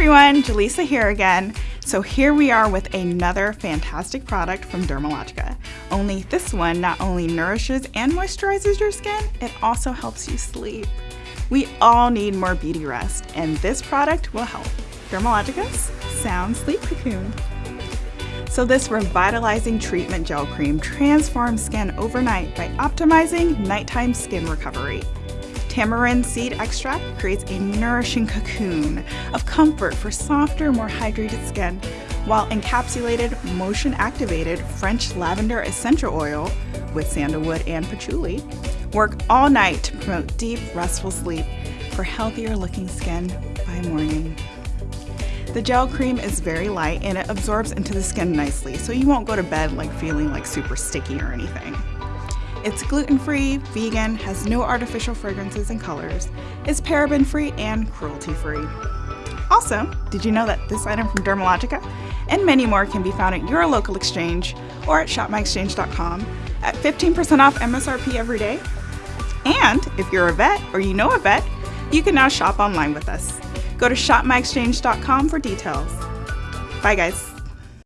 everyone, Jaleesa here again. So here we are with another fantastic product from Dermalogica. Only this one not only nourishes and moisturizes your skin, it also helps you sleep. We all need more beauty rest, and this product will help. Dermalogica's Sound Sleep Cocoon. So this revitalizing treatment gel cream transforms skin overnight by optimizing nighttime skin recovery. Tamarind seed extract creates a nourishing cocoon of comfort for softer, more hydrated skin, while encapsulated, motion activated French lavender essential oil with sandalwood and patchouli work all night to promote deep, restful sleep for healthier looking skin by morning. The gel cream is very light and it absorbs into the skin nicely, so you won't go to bed like feeling like super sticky or anything. It's gluten-free, vegan, has no artificial fragrances and colors, is paraben-free and cruelty-free. Also, did you know that this item from Dermalogica and many more can be found at your local exchange or at shopmyexchange.com at 15% off MSRP every day? And if you're a vet or you know a vet, you can now shop online with us. Go to shopmyexchange.com for details. Bye guys.